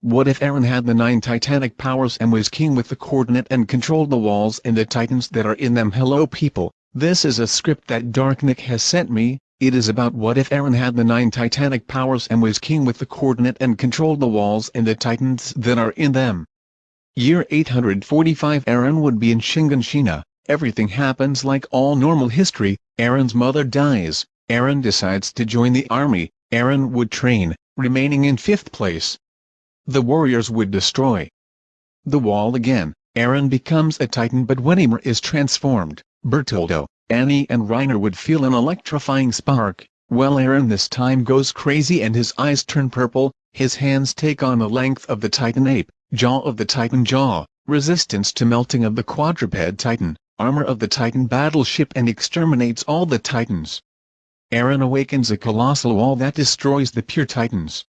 what if Eren had the nine titanic powers and was king with the coordinate and controlled the walls and the titans that are in them? Hello people, this is a script that Darknick has sent me, it is about what if Eren had the nine titanic powers and was king with the coordinate and controlled the walls and the titans that are in them. Year 845 Eren would be in Shiganshina, everything happens like all normal history, Eren's mother dies, Eren decides to join the army, Eren would train, remaining in fifth place. The warriors would destroy the wall again, Eren becomes a titan but when Ymir is transformed, Bertoldo, Annie and Reiner would feel an electrifying spark, well Eren this time goes crazy and his eyes turn purple, his hands take on the length of the titan ape, jaw of the titan jaw, resistance to melting of the quadruped titan, armor of the titan battleship and exterminates all the titans. Eren awakens a colossal wall that destroys the pure titans.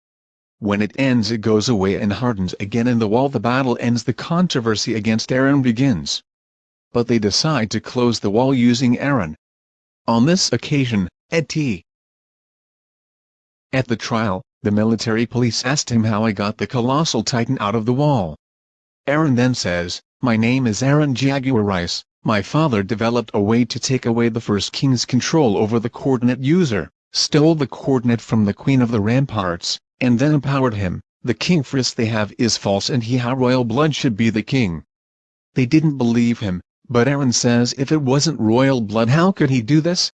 When it ends it goes away and hardens again and the wall the battle ends the controversy against Eren begins. But they decide to close the wall using Eren. On this occasion, Ed T. At the trial, the military police asked him how I got the colossal titan out of the wall. Eren then says, My name is Eren Jaguar Rice, my father developed a way to take away the first king's control over the coordinate user, stole the coordinate from the queen of the ramparts, and then empowered him. The king first they have is false and he how royal blood should be the king. They didn't believe him, but Eren says if it wasn't royal blood how could he do this?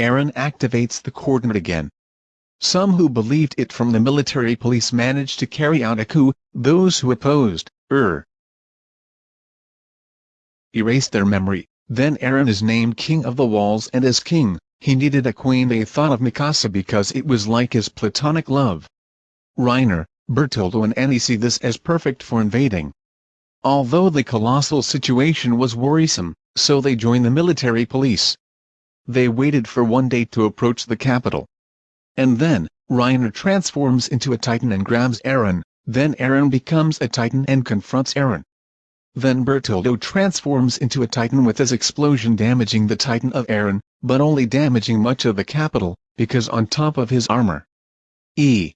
Eren activates the coordinate again. Some who believed it from the military police managed to carry out a coup, those who opposed, er, erased their memory. Then Eren is named King of the Walls and as king, he needed a queen they thought of Mikasa because it was like his platonic love. Reiner, Bertoldo and Annie see this as perfect for invading. Although the colossal situation was worrisome, so they join the military police. They waited for one day to approach the capital. And then, Reiner transforms into a titan and grabs Eren, then Eren becomes a titan and confronts Eren. Then Bertoldo transforms into a titan with his explosion damaging the titan of Eren, but only damaging much of the capital, because on top of his armor. E.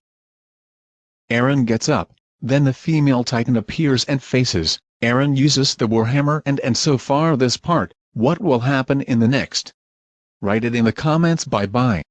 Eren gets up, then the female titan appears and faces, Eren uses the warhammer and and so far this part, what will happen in the next? Write it in the comments bye bye.